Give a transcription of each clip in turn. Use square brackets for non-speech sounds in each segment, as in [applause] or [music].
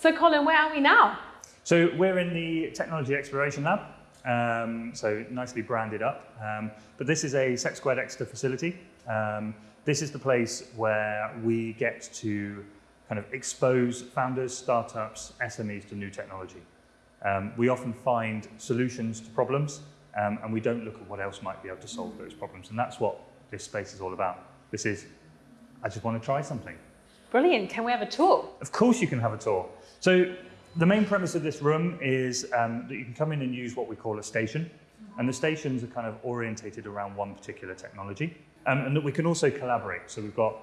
So Colin, where are we now? So we're in the Technology Exploration Lab, um, so nicely branded up. Um, but this is a Set Squared Exeter facility. Um, this is the place where we get to kind of expose founders, startups, SMEs to new technology. Um, we often find solutions to problems um, and we don't look at what else might be able to solve those problems. And that's what this space is all about. This is, I just want to try something. Brilliant. Can we have a tour? Of course you can have a tour. So the main premise of this room is um, that you can come in and use what we call a station. And the stations are kind of orientated around one particular technology. Um, and that we can also collaborate. So we've got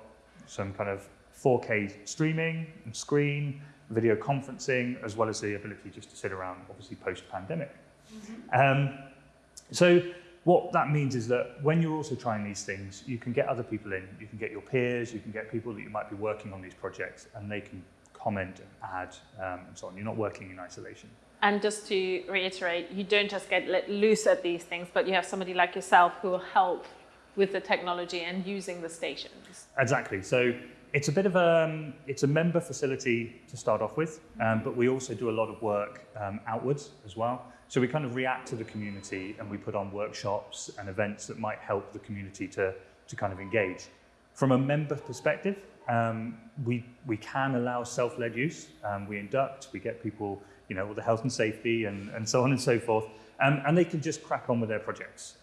some kind of 4K streaming and screen, video conferencing, as well as the ability just to sit around, obviously post-pandemic. Mm -hmm. um, so what that means is that when you're also trying these things, you can get other people in, you can get your peers, you can get people that you might be working on these projects, and they can comment and add um, and so on. You're not working in isolation. And just to reiterate, you don't just get let loose at these things, but you have somebody like yourself who will help with the technology and using the stations. Exactly. So it's a bit of a, um, it's a member facility to start off with, um, but we also do a lot of work um, outwards as well. So we kind of react to the community and we put on workshops and events that might help the community to, to kind of engage. From a member perspective, um, we, we can allow self-led use. Um, we induct, we get people, you know, with the health and safety and, and so on and so forth. Um, and they can just crack on with their projects.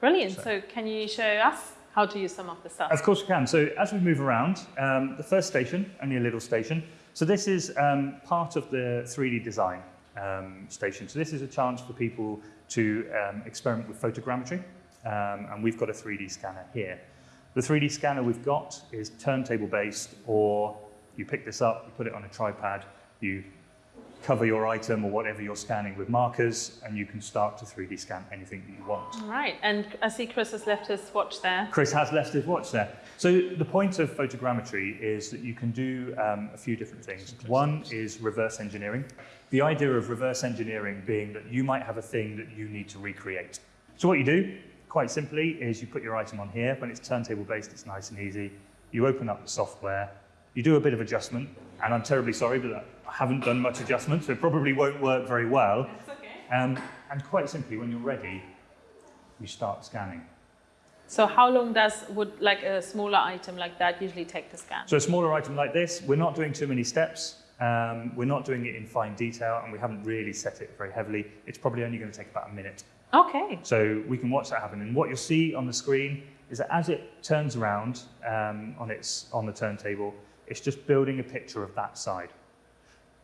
Brilliant. So. so can you show us how to use some of the stuff? Of course we can. So as we move around, um, the first station, only a little station. So this is um, part of the 3D design um, station. So this is a chance for people to um, experiment with photogrammetry. Um, and we've got a 3D scanner here. The 3D scanner we've got is turntable based or you pick this up, you put it on a tripod, you cover your item or whatever you're scanning with markers and you can start to 3D scan anything that you want. All right, and I see Chris has left his watch there. Chris has left his watch there. So the point of photogrammetry is that you can do um, a few different things. One is reverse engineering. The idea of reverse engineering being that you might have a thing that you need to recreate. So what you do, quite simply, is you put your item on here. When it's turntable based, it's nice and easy. You open up the software, you do a bit of adjustment, and I'm terribly sorry, but I haven't done much adjustment, so it probably won't work very well. That's okay. Um, and quite simply, when you're ready, you start scanning. So how long does would like a smaller item like that usually take to scan? So a smaller item like this, we're not doing too many steps. Um, we're not doing it in fine detail, and we haven't really set it very heavily. It's probably only going to take about a minute. Okay. So we can watch that happen. And what you'll see on the screen is that as it turns around um, on, its, on the turntable, it's just building a picture of that side.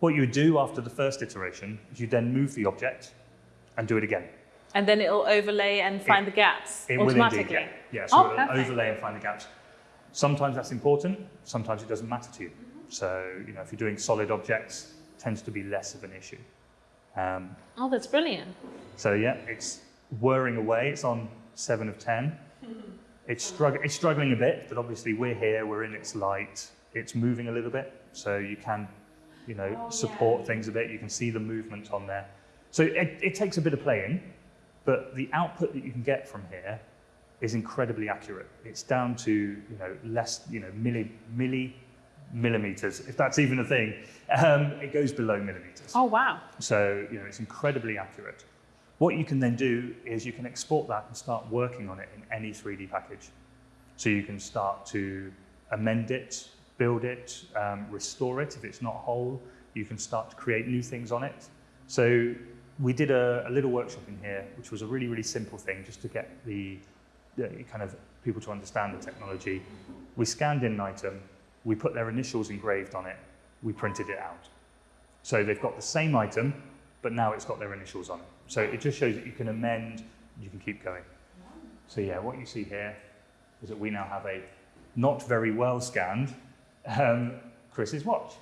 What you would do after the first iteration is you then move the object and do it again. And then it'll overlay and find it, the gaps it automatically? Will indeed, yeah. yeah so oh, it'll overlay and find the gaps. Sometimes that's important, sometimes it doesn't matter to you. So, you know, if you're doing solid objects, tends to be less of an issue. Um, oh, that's brilliant. So yeah, it's whirring away. It's on seven of 10. [laughs] It's, strugg it's struggling a bit, but obviously we're here, we're in its light. It's moving a little bit, so you can you know, oh, support yeah. things a bit. You can see the movement on there. So it, it takes a bit of playing, but the output that you can get from here is incredibly accurate. It's down to, you know, less, you know, milli, milli millimeters, if that's even a thing. Um, it goes below millimeters. Oh, wow. So, you know, it's incredibly accurate. What you can then do is you can export that and start working on it in any 3D package. So you can start to amend it, build it, um, restore it if it's not whole. You can start to create new things on it. So we did a, a little workshop in here, which was a really, really simple thing just to get the, the kind of people to understand the technology. We scanned in an item, we put their initials engraved on it, we printed it out. So they've got the same item, but now it's got their initials on it. So it just shows that you can amend, you can keep going. So yeah, what you see here is that we now have a not very well scanned um, Chris's watch.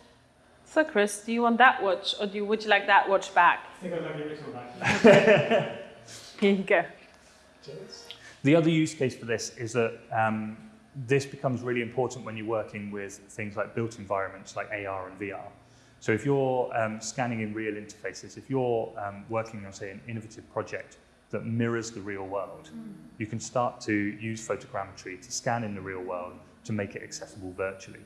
So Chris, do you want that watch or do you, would you like that watch back? I think I'd like the original back. [laughs] Here you go. Cheers. The other use case for this is that um, this becomes really important when you're working with things like built environments like AR and VR. So if you're um, scanning in real interfaces, if you're um, working on, say, an innovative project that mirrors the real world, mm. you can start to use photogrammetry to scan in the real world to make it accessible virtually.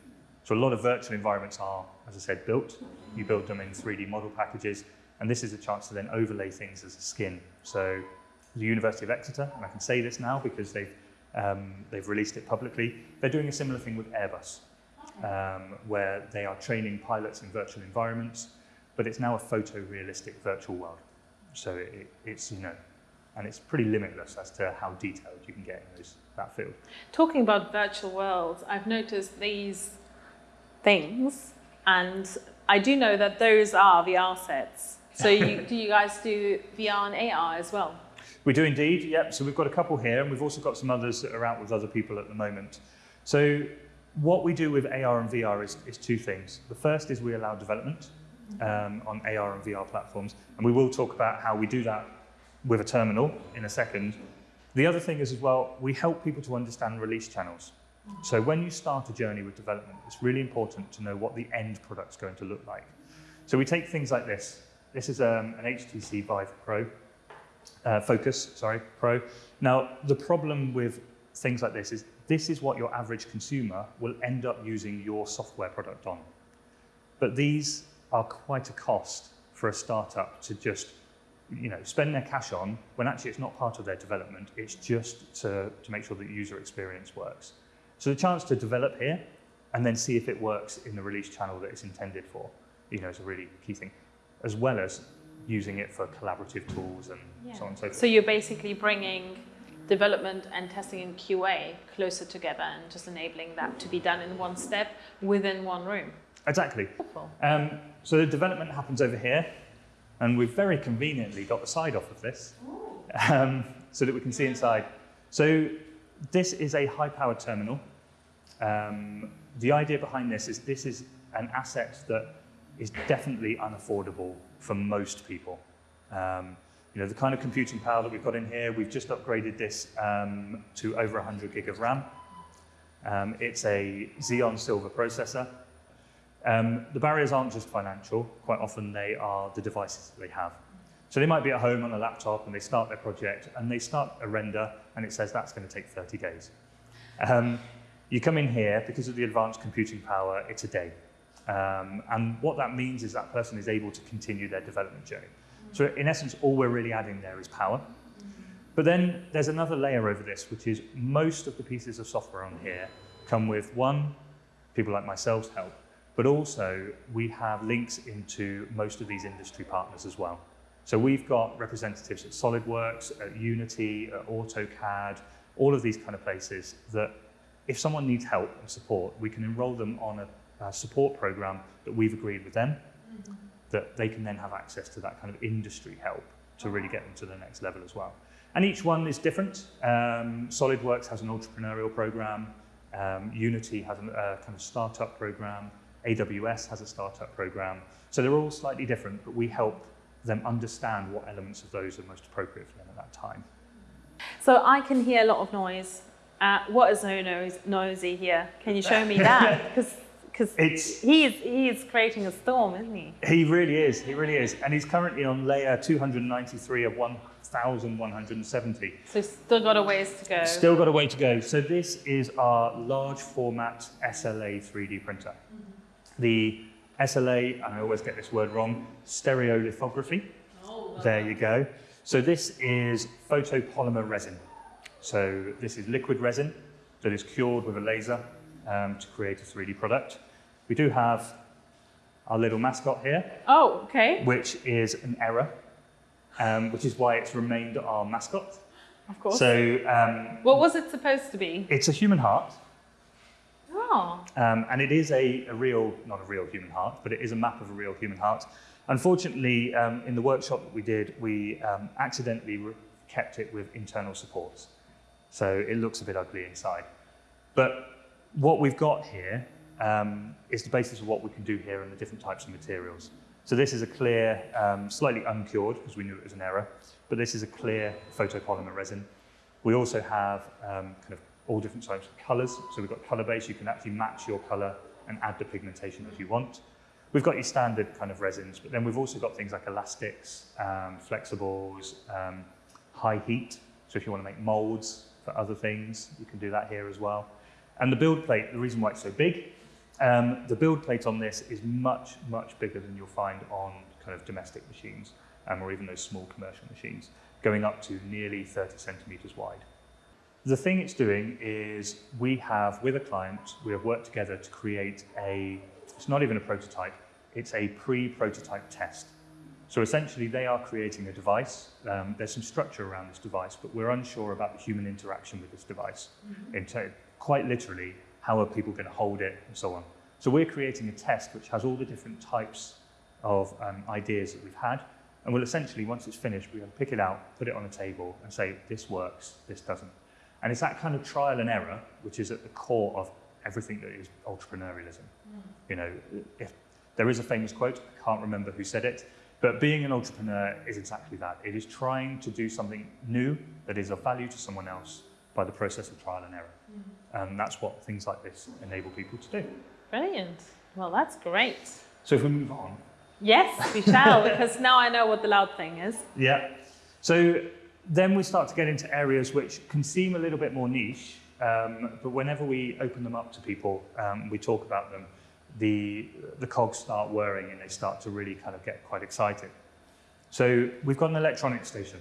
So a lot of virtual environments are, as I said, built. You build them in 3D model packages, and this is a chance to then overlay things as a skin. So the University of Exeter, and I can say this now because they've, um, they've released it publicly, they're doing a similar thing with Airbus, um, where they are training pilots in virtual environments, but it's now a photorealistic virtual world. So it, it's, you know, and it's pretty limitless as to how detailed you can get in those, that field. Talking about virtual worlds, I've noticed these things, and I do know that those are VR sets. So you, [laughs] do you guys do VR and AR as well? We do indeed, yep. So we've got a couple here, and we've also got some others that are out with other people at the moment. So what we do with AR and VR is, is two things. The first is we allow development um, on AR and VR platforms, and we will talk about how we do that with a terminal in a second. The other thing is as well, we help people to understand release channels. So when you start a journey with development, it's really important to know what the end product's going to look like. So we take things like this. This is um, an HTC Vive Pro, uh, Focus, sorry, Pro. Now, the problem with things like this is this is what your average consumer will end up using your software product on. But these are quite a cost for a startup to just you know, spend their cash on when actually it's not part of their development. It's just to, to make sure that user experience works. So the chance to develop here and then see if it works in the release channel that it's intended for, you know, is a really key thing, as well as using it for collaborative tools and Yeah. so on and so forth. So you're basically bringing development and testing in QA closer together and just enabling that to be done in one step within one room. exactly. Cool. Um, so the development happens over here, and we've very conveniently got the side off of this um, so that we can see inside. So this is a high-powered terminal. Um, the idea behind this is this is an asset that is definitely unaffordable for most people. Um, you know, the kind of computing power that we've got in here, we've just upgraded this um, to over 100 gig of RAM. Um, it's a Xeon Silver processor. Um, the barriers aren't just financial, quite often they are the devices that they have. So they might be at home on a laptop and they start their project and they start a render and it says that's going to take 30 days. Um, you come in here, because of the advanced computing power, it's a day. Um, and what that means is that person is able to continue their development journey. So in essence, all we're really adding there is power. But then there's another layer over this, which is most of the pieces of software on here come with one, people like myself's help, but also we have links into most of these industry partners as well. So we've got representatives at SolidWorks, at Unity, at AutoCAD, all of these kind of places that if someone needs help and support, we can enroll them on a, a support program that we've agreed with them, that they can then have access to that kind of industry help to really get them to the next level as well. And each one is different. Um, SolidWorks has an entrepreneurial program. Um, Unity has a uh, kind of startup program. AWS has a startup program. So they're all slightly different, but we help them understand what elements of those are most appropriate for them at that time. So I can hear a lot of noise. Uh, what is so noise, noisy here? Can you show me [laughs] that? Because It's he is, he is creating a storm, isn't he? he really is. He really is, and he's currently on layer 293 of 1,170. So still got a ways to go. Still got a way to go. So this is our large format SLA 3D printer. The SLA, and I always get this word wrong, stereolithography. There you go. So this is photopolymer resin. So this is liquid resin that is cured with a laser um, to create a 3D product. We do have our little mascot here, Oh, okay. which is an error, um, which is why it's remained our mascot. Of course. So um, what was it supposed to be? it's a human heart, Um, and it is a, a real, not a real human heart, but it is a map of a real human heart. Unfortunately, um, in the workshop that we did, we um, accidentally kept it with internal supports. So it looks a bit ugly inside. But what we've got here um, is the basis of what we can do here and the different types of materials. So this is a clear, um, slightly uncured, because we knew it was an error, but this is a clear photopolymer resin. We also have um, kind of all different types of colours. So we've got colour base, you can actually match your colour and add the pigmentation as you want. We've got your standard kind of resins, but then we've also got things like elastics, um, flexibles, um, high heat. So if you want to make molds for other things, you can do that here as well. And the build plate, the reason why it's so big Um, the build plate on this is much, much bigger than you'll find on kind of domestic machines um, or even those small commercial machines, going up to nearly 30 centimeters wide. The thing it's doing is we have, with a client, we have worked together to create a, it's not even a prototype, it's a pre-prototype test. So essentially they are creating a device. Um, there's some structure around this device, but we're unsure about the human interaction with this device. Mm-hmm. In quite literally, how are people going to hold it and so on. So we're creating a test which has all the different types of um, ideas that we've had. And we'll essentially, once it's finished, we'll pick it out, put it on a table and say, this works, this doesn't. And it's that kind of trial and error, which is at the core of everything that is entrepreneurialism. Mm. You know, if, there is a famous quote, I can't remember who said it, but being an entrepreneur is exactly that. It is trying to do something new that is of value to someone else by the process of trial and error. Mm. And that's what things like this enable people to do. Brilliant. Well, that's great. So if we move on. Yes, we shall, because now I know what the loud thing is. Yeah. So then we start to get into areas which can seem a little bit more niche, um, but whenever we open them up to people, um, we talk about them, the, the cogs start whirring and they start to really kind of get quite excited. So we've got an electronics station.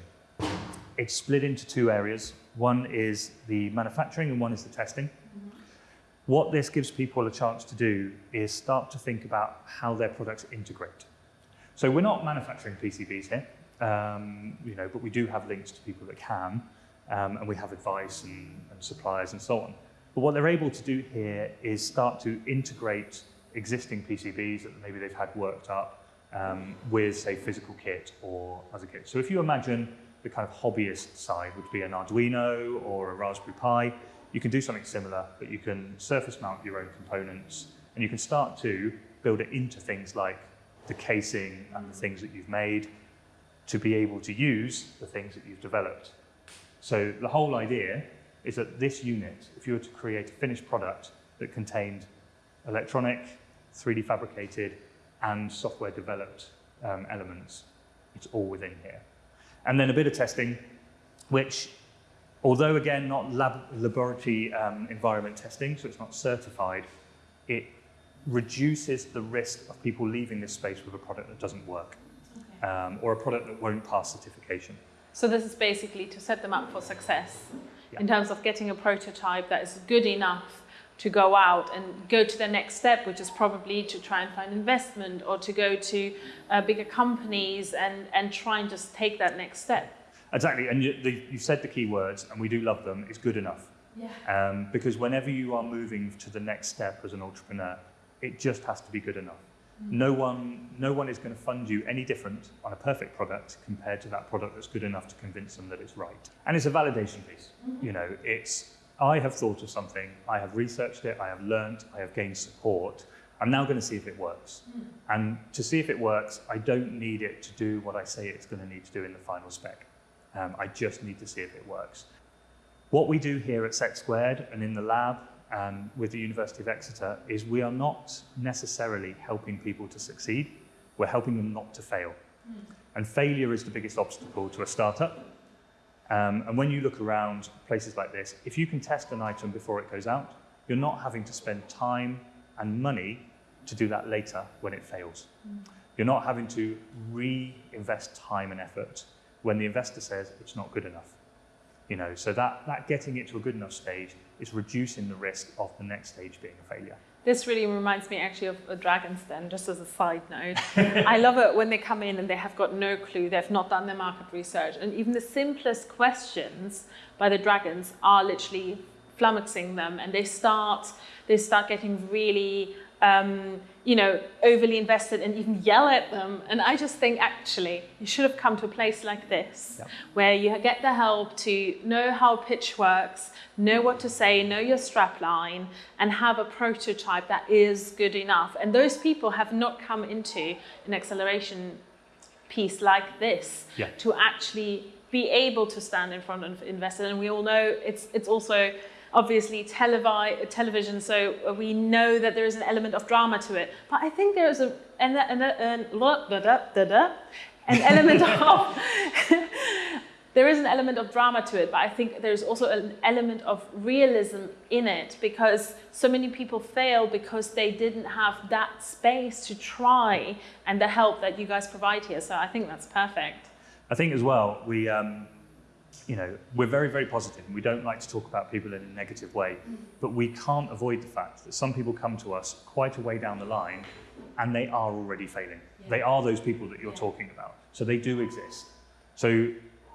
It's split into two areas. One is the manufacturing and one is the testing. Mm -hmm. What this gives people a chance to do is start to think about how their products integrate. So we're not manufacturing PCBs here, um, you know, but we do have links to people that can, um, and we have advice and, and suppliers and so on. But what they're able to do here is start to integrate existing PCBs that maybe they've had worked up um, with, say, physical kit or other kit. So if you imagine the kind of hobbyist side would be an Arduino or a Raspberry Pi, you can do something similar, but you can surface mount your own components and you can start to build it into things like the casing and the things that you've made to be able to use the things that you've developed. So the whole idea is that this unit, if you were to create a finished product that contained electronic, 3D fabricated, and software developed um, elements, it's all within here. And then a bit of testing, which Although again, not lab, laboratory um, environment testing, so it's not certified, it reduces the risk of people leaving this space with a product that doesn't work. Um, or a product that won't pass certification. So this is basically to set them up for success yeah. in terms of getting a prototype that is good enough to go out and go to the next step, which is probably to try and find investment or to go to uh, bigger companies and, and try and just take that next step. Exactly, and you, the, you said the key words, and we do love them, is good enough. Yeah. Um, because whenever you are moving to the next step as an entrepreneur, it just has to be good enough. No one, no one is going to fund you any different on a perfect product compared to that product that's good enough to convince them that it's right. And it's a validation piece. You know, it's I have thought of something, I have researched it, I have learned, I have gained support. I'm now going to see if it works. And to see if it works, I don't need it to do what I say it's going to need to do in the final spec. Um, I just need to see if it works. What we do here at Set Squared and in the lab and with the University of Exeter is we are not necessarily helping people to succeed, we're helping them not to fail. Mm. And failure is the biggest obstacle to a startup. Um, and when you look around places like this, if you can test an item before it goes out, you're not having to spend time and money to do that later when it fails. Mm. You're not having to reinvest time and effort when the investor says it's not good enough. You know, so that, that getting it to a good enough stage is reducing the risk of the next stage being a failure. This really reminds me actually of a Dragon's Den, just as a side note. [laughs] I love it when they come in and they have got no clue, they've not done their market research, and even the simplest questions by the dragons are literally flummoxing them, and they start, they start getting really um, you know, overly invested and even yell at them. And I just think actually you should have come to a place like this yep. where you get the help to know how pitch works, know what to say, know your strap line and have a prototype that is good enough. And those people have not come into an acceleration piece like this yeah. to actually be able to stand in front of investors. And we all know it's, it's also obviously televi television, so we know that there is an element of drama to it. But I think there is a, an, an, an, an [laughs] element of [laughs] there is an element of drama to it, but I think there's also an element of realism in it because so many people fail because they didn't have that space to try and the help that you guys provide here. So I think that's perfect. I think as well, we, um, you know, we're very, very positive and we don't like to talk about people in a negative way, but we can't avoid the fact that some people come to us quite a way down the line and they are already failing. Yeah. They are those people that you're yeah. talking about. So they do exist. So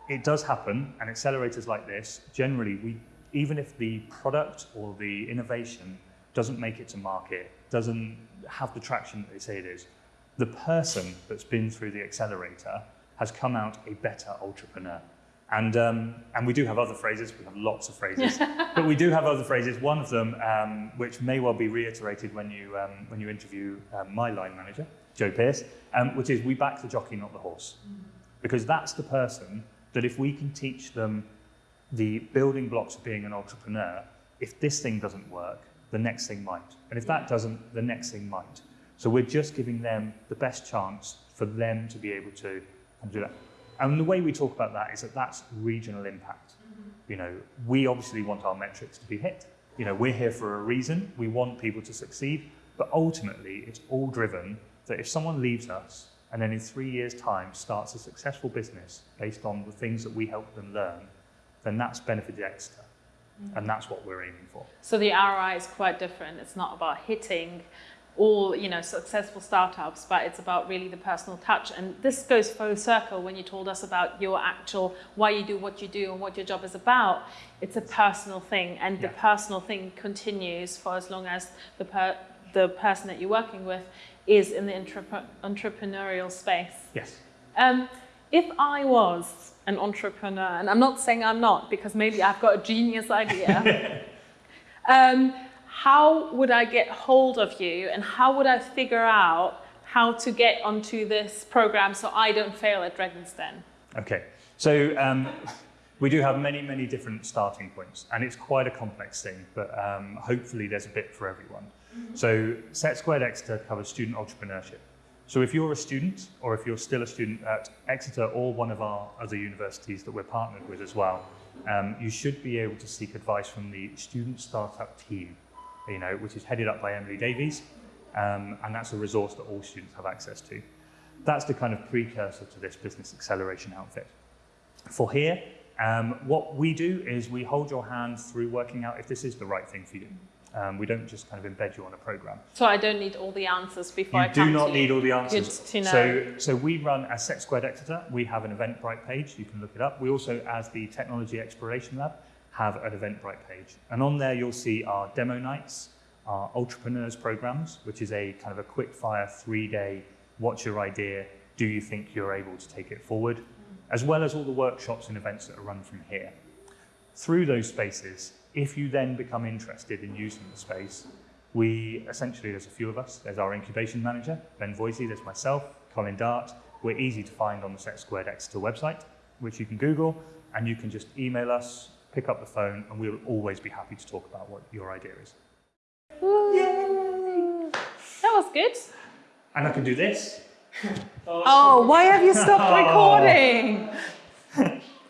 it does happen, and accelerators like this, generally, we, even if the product or the innovation doesn't make it to market, doesn't have the traction that they say it is, the person that's been through the accelerator has come out a better entrepreneur. And, um, and we do have other phrases, we have lots of phrases, [laughs] but we do have other phrases. One of them, um, which may well be reiterated when you, um, when you interview um, my line manager, Joe Pierce, um, which is we back the jockey, not the horse. Because that's the person that if we can teach them the building blocks of being an entrepreneur, if this thing doesn't work, the next thing might. And if that doesn't, the next thing might. So we're just giving them the best chance for them to be able to do that. And the way we talk about that is that that's regional impact. Mm-hmm. You know, we obviously want our metrics to be hit. You know, we're here for a reason. We want people to succeed. But ultimately, it's all driven that if someone leaves us and then in three years' time starts a successful business based on the things that we help them learn, then that's benefited Exeter. Mm-hmm. And that's what we're aiming for. So the ROI is quite different. It's not about hitting all you know successful startups but it's about really the personal touch. And this goes full circle when you told us about your actual why you do what you do and what your job is about. It's a personal thing and yeah. the personal thing continues for as long as the per the person that you're working with is in the entrepreneurial space. Yes. Um, if I was an entrepreneur and I'm not saying I'm not because maybe I've got a genius idea. [laughs] Um, how would I get hold of you and how would I figure out how to get onto this program so I don't fail at Dragon's Den? Okay, so um, we do have many, many different starting points and it's quite a complex thing, but um, hopefully there's a bit for everyone. Mm -hmm. So Set Squared Exeter covers student entrepreneurship. So if you're a student or if you're still a student at Exeter or one of our other universities that we're partnered with as well, um, you should be able to seek advice from the student startup team you know, which is headed up by Emily Davies, um, and that's a resource that all students have access to. That's the kind of precursor to this business acceleration outfit. For here, um, what we do is we hold your hand through working out if this is the right thing for you. Um, we don't just kind of embed you on a program. So I don't need all the answers before you I come You do not need you. all the answers. Good to know. So, so we run as Set Squared Exeter. We have an Eventbrite page. You can look it up. We also, as the Technology Exploration Lab, have an Eventbrite page. And on there, you'll see our demo nights, our entrepreneurs programs, which is a kind of a quick fire three day, what's your idea? Do you think you're able to take it forward? As well as all the workshops and events that are run from here. Through those spaces, if you then become interested in using the space, we essentially, there's a few of us. There's our incubation manager, Ben Voisey, there's myself, Colin Dart. We're easy to find on the Set Squared Exeter website, which you can Google, and you can just email us, pick up the phone, and we'll always be happy to talk about what your idea is. Yay! That was good. And I can do this. oh, why have you stopped [laughs] oh. recording?